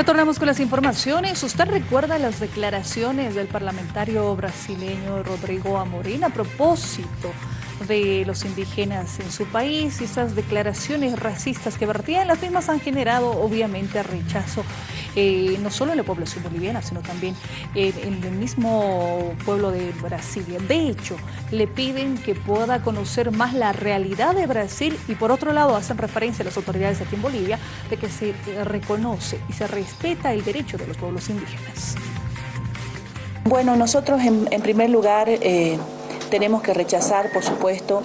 Retornamos con las informaciones. ¿Usted recuerda las declaraciones del parlamentario brasileño Rodrigo Amorín a propósito de los indígenas en su país y esas declaraciones racistas que vertían las mismas han generado obviamente rechazo eh, no solo en la población boliviana sino también en el mismo pueblo de Brasilia. De hecho, le piden que pueda conocer más la realidad de Brasil y por otro lado hacen referencia a las autoridades aquí en Bolivia de que se reconoce y se respeta el derecho de los pueblos indígenas. Bueno, nosotros en, primer lugar eh, tenemos que rechazar, por supuesto,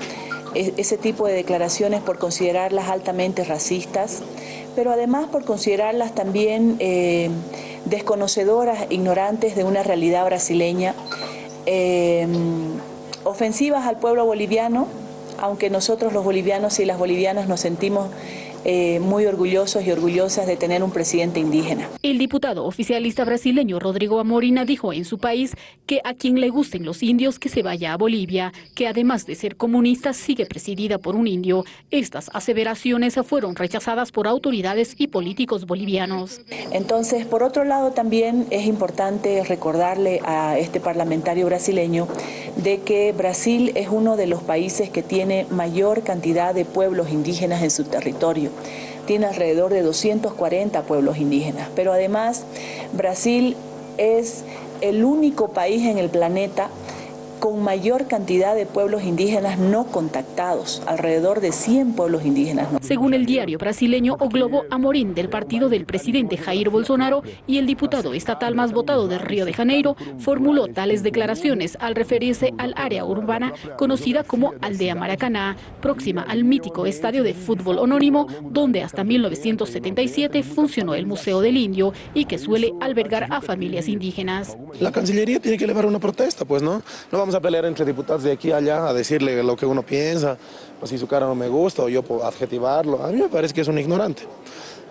e, ese tipo de declaraciones por considerarlas altamente racistas, pero además por considerarlas también eh, desconocedoras, ignorantes de una realidad brasileña, eh, ofensivas al pueblo boliviano, aunque nosotros los bolivianos y las bolivianas nos sentimos eh, muy orgullosos y orgullosas de tener un presidente indígena. El diputado oficialista brasileño Rodrigo Amorina dijo en su país que a quien le gusten los indios que se vaya a Bolivia, que además de ser comunista sigue presidida por un indio. Estas aseveraciones fueron rechazadas por autoridades y políticos bolivianos. Entonces, por otro lado también es importante recordarle a este parlamentario brasileño de que Brasil es uno de los países que tiene mayor cantidad de pueblos indígenas en su territorio tiene alrededor de 240 pueblos indígenas, pero además Brasil es el único país en el planeta con mayor cantidad de pueblos indígenas no contactados, alrededor de 100 pueblos indígenas. Según el diario brasileño O Globo, Amorín, del partido del presidente Jair Bolsonaro y el diputado estatal más votado de Río de Janeiro, formuló tales declaraciones al referirse al área urbana conocida como Aldea Maracaná, próxima al mítico estadio de fútbol anónimo, donde hasta 1977 funcionó el Museo del Indio y que suele albergar a familias indígenas. La Cancillería tiene que elevar una protesta, pues, ¿no? No vamos a pelear entre diputados de aquí a allá a decirle lo que uno piensa, o si su cara no me gusta, o yo adjetivarlo. A mí me parece que es un ignorante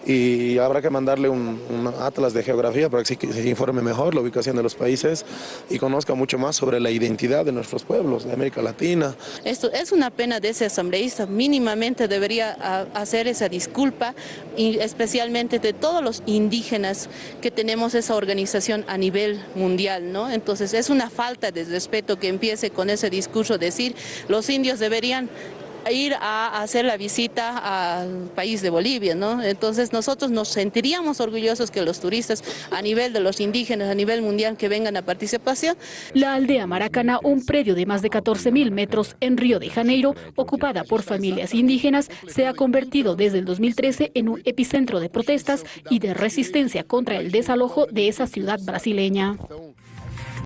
y habrá que mandarle un, atlas de geografía para que se, informe mejor la ubicación de los países y conozca mucho más sobre la identidad de nuestros pueblos, de América Latina. Esto es una pena de ese asambleísta, mínimamente debería hacer esa disculpa, y especialmente de todos los indígenas que tenemos esa organización a nivel mundial, ¿no? Entonces es una falta de respeto que empiece con ese discurso, decir los indios deberían ir a hacer la visita al país de Bolivia, ¿no? Entonces nosotros nos sentiríamos orgullosos que los turistas a nivel de los indígenas, a nivel mundial, que vengan a participación. La aldea Maracana, un predio de más de 14 mil metros en Río de Janeiro, ocupada por familias indígenas, se ha convertido desde el 2013 en un epicentro de protestas y de resistencia contra el desalojo de esa ciudad brasileña.